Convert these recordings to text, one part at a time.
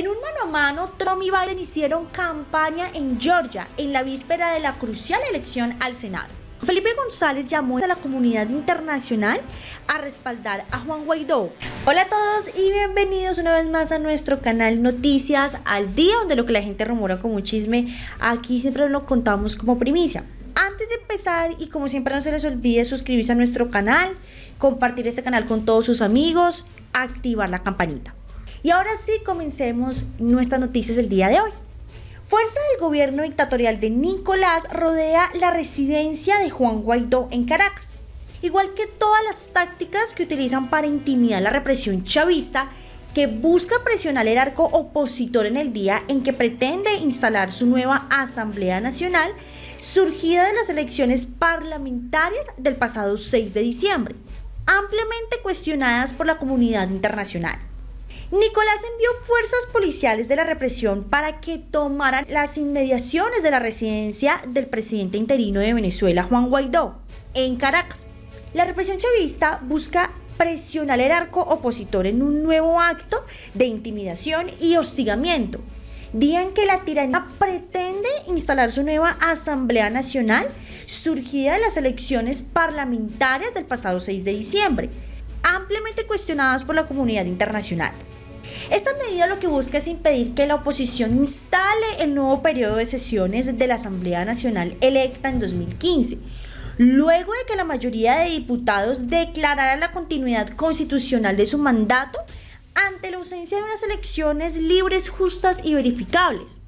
En un mano a mano, Trump y Biden hicieron campaña en Georgia en la víspera de la crucial elección al Senado. Felipe González llamó a la comunidad internacional a respaldar a Juan Guaidó. Hola a todos y bienvenidos una vez más a nuestro canal Noticias al Día, donde lo que la gente rumora como chisme, aquí siempre lo contamos como primicia. Antes de empezar y como siempre no se les olvide suscribirse a nuestro canal, compartir este canal con todos sus amigos, activar la campanita. Y ahora sí, comencemos nuestras noticias del día de hoy. Fuerza del gobierno dictatorial de Nicolás rodea la residencia de Juan Guaidó en Caracas. Igual que todas las tácticas que utilizan para intimidar la represión chavista, que busca presionar el arco opositor en el día en que pretende instalar su nueva Asamblea Nacional, surgida de las elecciones parlamentarias del pasado 6 de diciembre, ampliamente cuestionadas por la comunidad internacional. Nicolás envió fuerzas policiales de la represión para que tomaran las inmediaciones de la residencia del presidente interino de Venezuela, Juan Guaidó, en Caracas. La represión chavista busca presionar el arco opositor en un nuevo acto de intimidación y hostigamiento. Día que la tiranía pretende instalar su nueva Asamblea Nacional surgida de las elecciones parlamentarias del pasado 6 de diciembre, ampliamente cuestionadas por la comunidad internacional. Esta medida lo que busca es impedir que la oposición instale el nuevo periodo de sesiones de la Asamblea Nacional electa en 2015, luego de que la mayoría de diputados declarara la continuidad constitucional de su mandato ante la ausencia de unas elecciones libres, justas y verificables.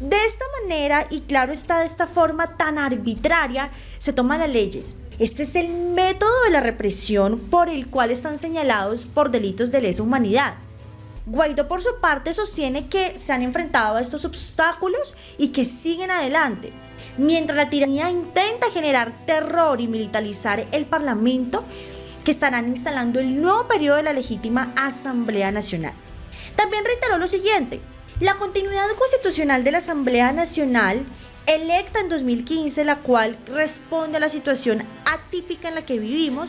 De esta manera, y claro está de esta forma tan arbitraria, se toman las leyes. Este es el método de la represión por el cual están señalados por delitos de lesa humanidad. Guaidó por su parte sostiene que se han enfrentado a estos obstáculos y que siguen adelante. Mientras la tiranía intenta generar terror y militarizar el Parlamento, que estarán instalando el nuevo periodo de la legítima Asamblea Nacional. También reiteró lo siguiente, la continuidad constitucional de la Asamblea Nacional electa en 2015, la cual responde a la situación atípica en la que vivimos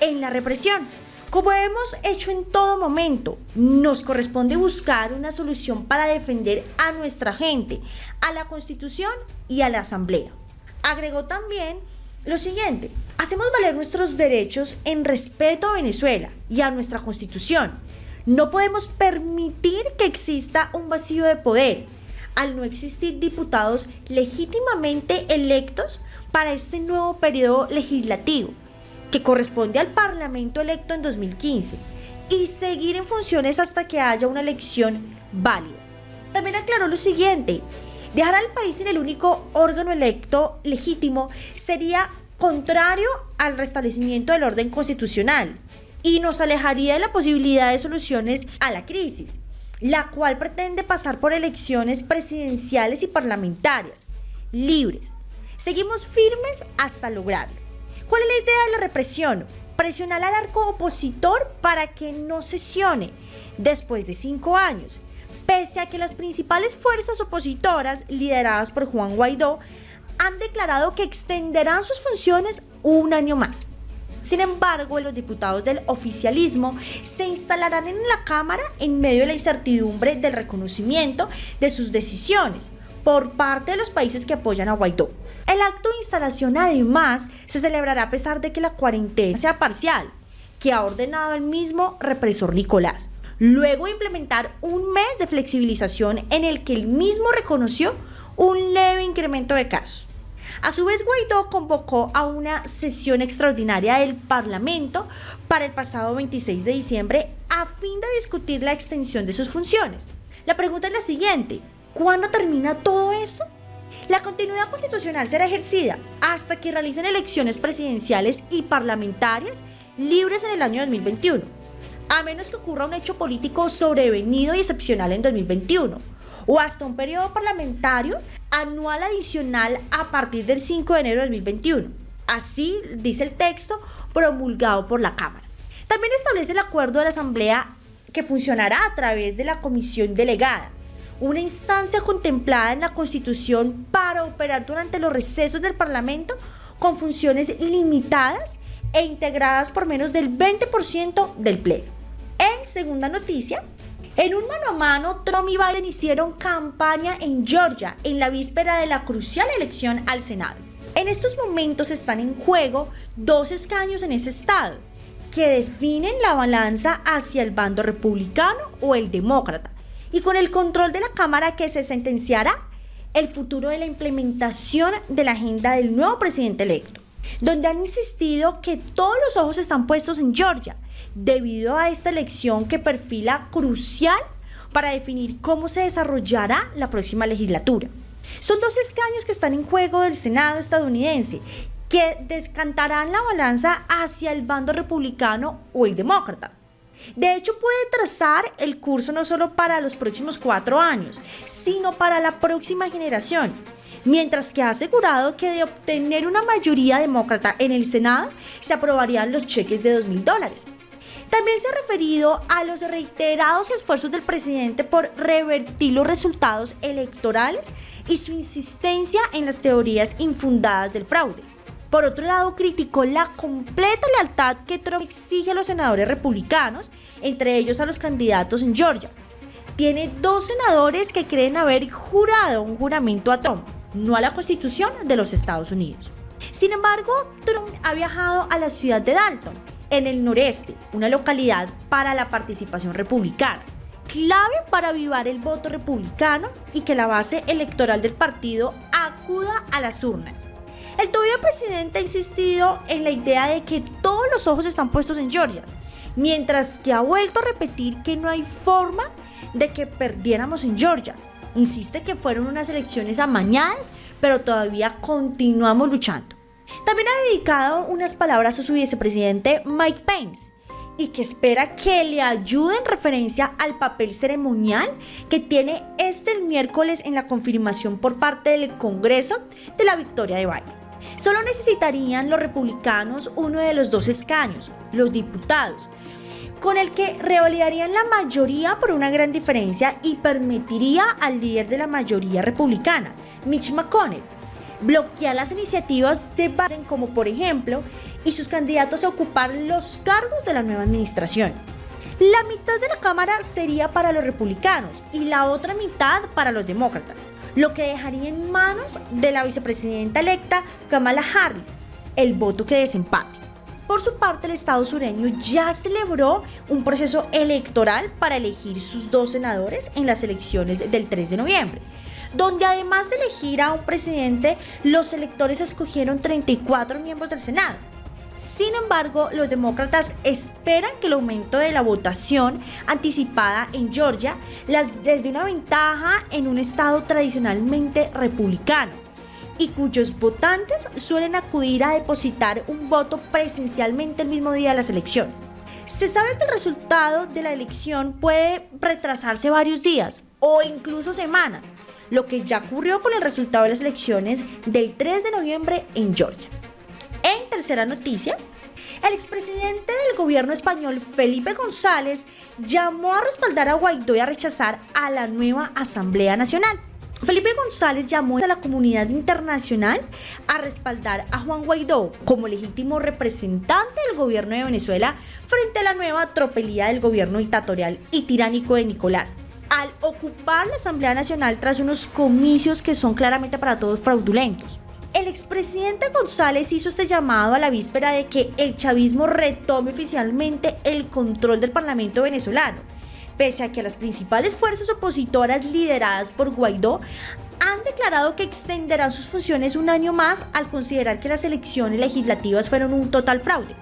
en la represión como hemos hecho en todo momento, nos corresponde buscar una solución para defender a nuestra gente, a la Constitución y a la Asamblea. Agregó también lo siguiente, hacemos valer nuestros derechos en respeto a Venezuela y a nuestra Constitución. No podemos permitir que exista un vacío de poder al no existir diputados legítimamente electos para este nuevo periodo legislativo que corresponde al Parlamento electo en 2015 y seguir en funciones hasta que haya una elección válida. También aclaró lo siguiente, dejar al país en el único órgano electo legítimo sería contrario al restablecimiento del orden constitucional y nos alejaría de la posibilidad de soluciones a la crisis, la cual pretende pasar por elecciones presidenciales y parlamentarias, libres. Seguimos firmes hasta lograrlo. ¿Cuál es la idea de la represión? Presionar al arco opositor para que no sesione después de cinco años, pese a que las principales fuerzas opositoras, lideradas por Juan Guaidó, han declarado que extenderán sus funciones un año más. Sin embargo, los diputados del oficialismo se instalarán en la Cámara en medio de la incertidumbre del reconocimiento de sus decisiones por parte de los países que apoyan a Guaidó. El acto de instalación además se celebrará a pesar de que la cuarentena sea parcial, que ha ordenado el mismo represor Nicolás, luego implementar un mes de flexibilización en el que el mismo reconoció un leve incremento de casos. A su vez, Guaidó convocó a una sesión extraordinaria del Parlamento para el pasado 26 de diciembre a fin de discutir la extensión de sus funciones. La pregunta es la siguiente, ¿cuándo termina todo esto? La continuidad constitucional será ejercida hasta que realicen elecciones presidenciales y parlamentarias libres en el año 2021, a menos que ocurra un hecho político sobrevenido y excepcional en 2021, o hasta un periodo parlamentario anual adicional a partir del 5 de enero de 2021. Así dice el texto promulgado por la Cámara. También establece el acuerdo de la Asamblea que funcionará a través de la comisión delegada, una instancia contemplada en la Constitución para operar durante los recesos del Parlamento con funciones limitadas e integradas por menos del 20% del Pleno. En segunda noticia, En un mano a mano, Trump y Biden hicieron campaña en Georgia en la víspera de la crucial elección al Senado. En estos momentos están en juego dos escaños en ese estado que definen la balanza hacia el bando republicano o el demócrata y con el control de la Cámara que se sentenciará el futuro de la implementación de la agenda del nuevo presidente electo, donde han insistido que todos los ojos están puestos en Georgia debido a esta elección que perfila crucial para definir cómo se desarrollará la próxima legislatura. Son dos escaños que están en juego del Senado estadounidense que descantarán la balanza hacia el bando republicano o el demócrata. De hecho, puede trazar el curso no solo para los próximos cuatro años, sino para la próxima generación, mientras que ha asegurado que de obtener una mayoría demócrata en el Senado, se aprobarían los cheques de 2 mil dólares. También se ha referido a los reiterados esfuerzos del presidente por revertir los resultados electorales y su insistencia en las teorías infundadas del fraude. Por otro lado, criticó la completa lealtad que Trump exige a los senadores republicanos, entre ellos a los candidatos en Georgia. Tiene dos senadores que creen haber jurado un juramento a Trump, no a la Constitución de los Estados Unidos. Sin embargo, Trump ha viajado a la ciudad de Dalton, en el noreste, una localidad para la participación republicana, clave para avivar el voto republicano y que la base electoral del partido acuda a las urnas. El todavía presidente ha insistido en la idea de que todos los ojos están puestos en Georgia, mientras que ha vuelto a repetir que no hay forma de que perdiéramos en Georgia. Insiste que fueron unas elecciones amañadas, pero todavía continuamos luchando. También ha dedicado unas palabras a su vicepresidente Mike Pence y que espera que le ayude en referencia al papel ceremonial que tiene este miércoles en la confirmación por parte del Congreso de la victoria de Biden. Solo necesitarían los republicanos uno de los dos escaños, los diputados, con el que revalidarían la mayoría por una gran diferencia y permitiría al líder de la mayoría republicana, Mitch McConnell, bloquear las iniciativas de Biden como por ejemplo y sus candidatos a ocupar los cargos de la nueva administración. La mitad de la Cámara sería para los republicanos y la otra mitad para los demócratas, lo que dejaría en manos de la vicepresidenta electa Kamala Harris el voto que desempate. Por su parte, el Estado sureño ya celebró un proceso electoral para elegir sus dos senadores en las elecciones del 3 de noviembre donde además de elegir a un presidente, los electores escogieron 34 miembros del Senado. Sin embargo, los demócratas esperan que el aumento de la votación anticipada en Georgia las desde una ventaja en un estado tradicionalmente republicano y cuyos votantes suelen acudir a depositar un voto presencialmente el mismo día de las elecciones. Se sabe que el resultado de la elección puede retrasarse varios días o incluso semanas, lo que ya ocurrió con el resultado de las elecciones del 3 de noviembre en Georgia. Tercera noticia, el expresidente del gobierno español Felipe González llamó a respaldar a Guaidó y a rechazar a la nueva Asamblea Nacional. Felipe González llamó a la comunidad internacional a respaldar a Juan Guaidó como legítimo representante del gobierno de Venezuela frente a la nueva tropelía del gobierno dictatorial y tiránico de Nicolás al ocupar la Asamblea Nacional tras unos comicios que son claramente para todos fraudulentos. El expresidente González hizo este llamado a la víspera de que el chavismo retome oficialmente el control del Parlamento venezolano, pese a que las principales fuerzas opositoras lideradas por Guaidó han declarado que extenderán sus funciones un año más al considerar que las elecciones legislativas fueron un total fraude.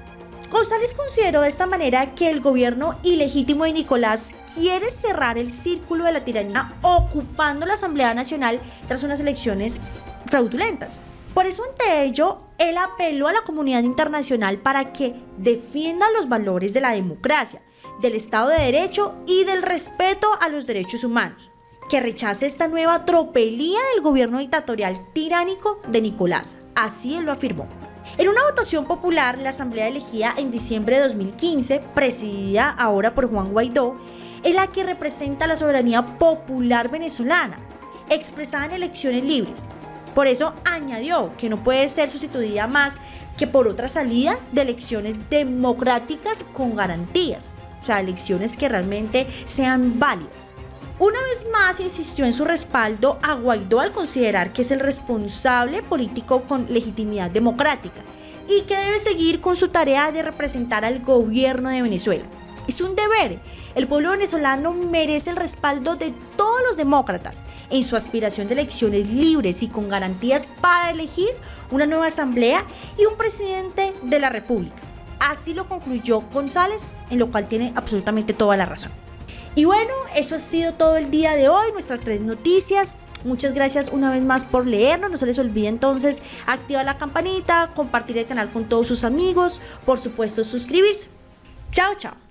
González consideró de esta manera que el gobierno ilegítimo de Nicolás quiere cerrar el círculo de la tiranía ocupando la Asamblea Nacional tras unas elecciones fraudulentas. Por eso ante ello, él apeló a la comunidad internacional para que defienda los valores de la democracia, del Estado de Derecho y del respeto a los derechos humanos, que rechace esta nueva tropelía del gobierno dictatorial tiránico de Nicolás. Así él lo afirmó. En una votación popular, la Asamblea elegida en diciembre de 2015, presidida ahora por Juan Guaidó, es la que representa la soberanía popular venezolana, expresada en elecciones libres. Por eso añadió que no puede ser sustituida más que por otra salida de elecciones democráticas con garantías. o sea, elecciones que realmente sean válidas. Una vez más insistió en su respaldo a Guaidó al considerar que es el responsable político con legitimidad democrática y que debe seguir con su tarea de representar al gobierno de Venezuela. Es un deber. El pueblo venezolano merece el respaldo de todos los demócratas en su aspiración de elecciones libres y con garantías para elegir una nueva asamblea y un presidente de la República. Así lo concluyó González, en lo cual tiene absolutamente toda la razón. Y bueno, eso ha sido todo el día de hoy, nuestras tres noticias. Muchas gracias una vez más por leernos. No se les olvide entonces activar la campanita, compartir el canal con todos sus amigos, por supuesto suscribirse. Chao, chao.